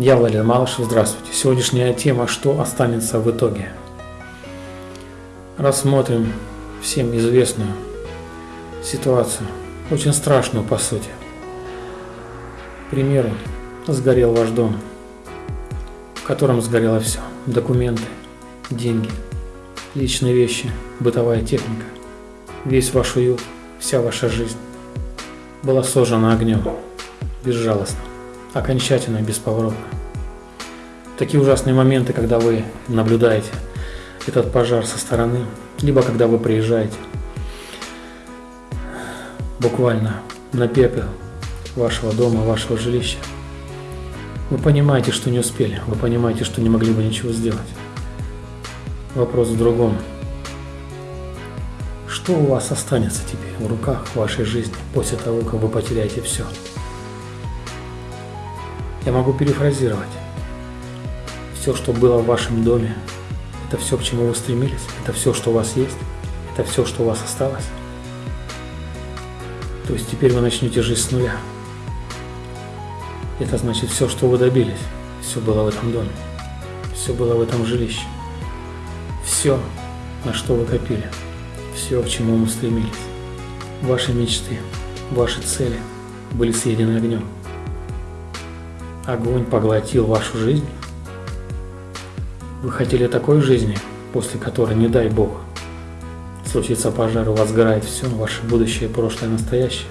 Я Валерий Малышев, здравствуйте. Сегодняшняя тема «Что останется в итоге?». Рассмотрим всем известную ситуацию, очень страшную по сути. К примеру, сгорел ваш дом, в котором сгорело все. Документы, деньги, личные вещи, бытовая техника, весь ваш уют, вся ваша жизнь была сожжена огнем, безжалостно окончательно, бесповоротно. Такие ужасные моменты, когда вы наблюдаете этот пожар со стороны, либо когда вы приезжаете буквально на пепел вашего дома, вашего жилища. Вы понимаете, что не успели, вы понимаете, что не могли бы ничего сделать. Вопрос в другом. Что у вас останется теперь в руках вашей жизни после того, как вы потеряете все? Я могу перефразировать. Все, что было в вашем доме, это все, к чему вы стремились, это все, что у вас есть, это все, что у вас осталось. То есть теперь вы начнете жить с нуля. Это значит все, что вы добились, все было в этом доме, все было в этом жилище. Все, на что вы копили, все, к чему вы стремились. Ваши мечты, ваши цели были съедены огнем. Огонь поглотил вашу жизнь? Вы хотели такой жизни, после которой, не дай Бог, случится пожар, у вас сгорает все, ваше будущее, прошлое, настоящее?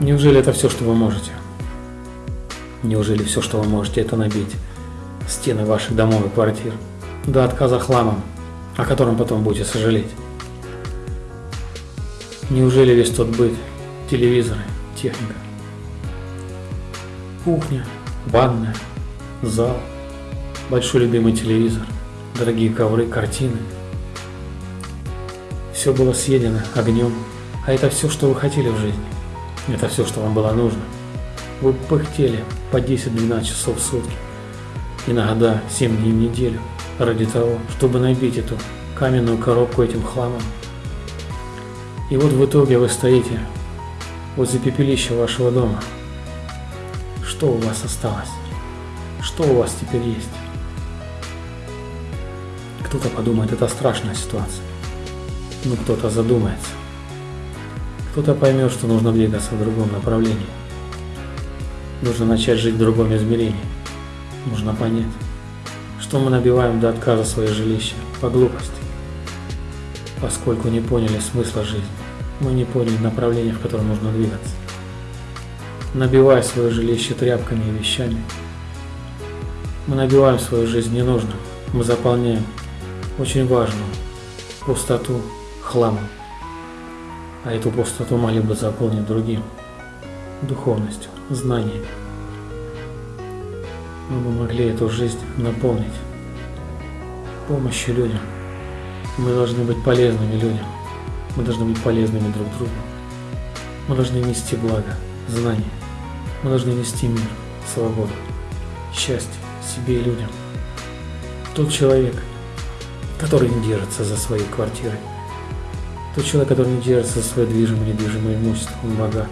Неужели это все, что вы можете? Неужели все, что вы можете, это набить стены ваших домов и квартир до отказа хламом, о котором потом будете сожалеть? Неужели весь тот быт, телевизоры, техника, Кухня, ванная, зал, большой любимый телевизор, дорогие ковры, картины. Все было съедено огнем, а это все, что вы хотели в жизни. Это все, что вам было нужно. Вы пыхтели по 10-12 часов в сутки, иногда 7 дней в неделю, ради того, чтобы набить эту каменную коробку этим хламом. И вот в итоге вы стоите возле пепелища вашего дома – что у вас осталось? Что у вас теперь есть? Кто-то подумает, это страшная ситуация. Но кто-то задумается. Кто-то поймет, что нужно двигаться в другом направлении. Нужно начать жить в другом измерении. Нужно понять, что мы набиваем до отказа свое жилище по глупости, поскольку не поняли смысла жизни. Мы не поняли направление, в котором нужно двигаться набивая свое жилище тряпками и вещами. Мы набиваем свою жизнь ненужным, мы заполняем очень важную пустоту хламом, а эту пустоту могли бы заполнить другим, духовностью, знанием. Мы бы могли эту жизнь наполнить помощью людям. Мы должны быть полезными людям. Мы должны быть полезными друг другу. Мы должны нести благо, знания. Мы должны нести мир, свободу, счастье себе и людям. Тот человек, который не держится за своей квартирой, тот человек, который не держится за свое движимое и недвижимое имущество, он богат.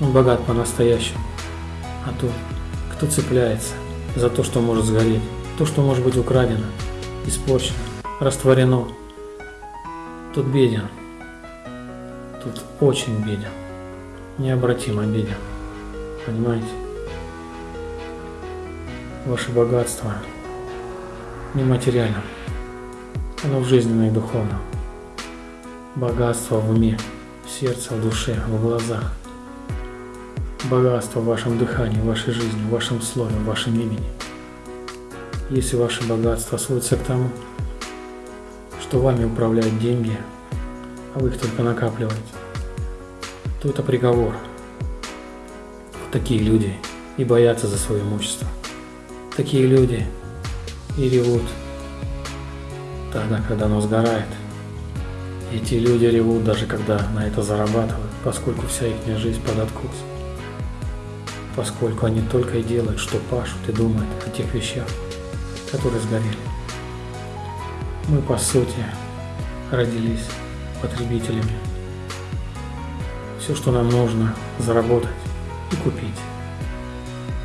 Он богат по-настоящему. А тот, кто цепляется за то, что может сгореть, то, что может быть украдено, испорчено, растворено, тот беден. Тут очень беден. Необратимо беден. Понимаете? Ваше богатство нематериально. Оно в жизненном и духовном. Богатство в уме, в сердце, в душе, в глазах. Богатство в вашем дыхании, в вашей жизни, в вашем слове, в вашем имени. Если ваше богатство сводится к тому, что вами управляют деньги, а вы их только накапливаете, то это приговор – такие люди и боятся за свое имущество. Такие люди и ревут тогда, когда оно сгорает. Эти люди ревут даже когда на это зарабатывают, поскольку вся их жизнь под откос. Поскольку они только и делают, что пашут и думают о тех вещах, которые сгорели. Мы, по сути, родились потребителями. Все, что нам нужно, заработать и купить.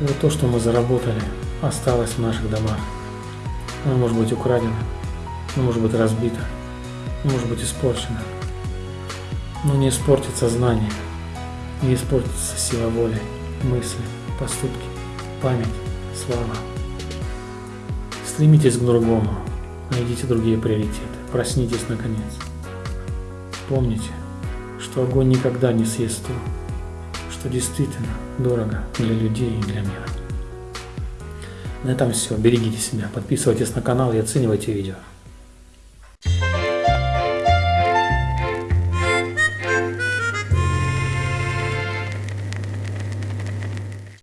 И вот то, что мы заработали, осталось в наших домах. Оно может быть украдено, оно может быть разбито, оно может быть испорчено. Но не испортится знание, не испортится сила воли, мысли, поступки, память, слава. Стремитесь к другому, найдите другие приоритеты, проснитесь наконец. Помните, что огонь никогда не съест то, что действительно дорого для людей и для мира. На этом все. Берегите себя, подписывайтесь на канал и оценивайте видео.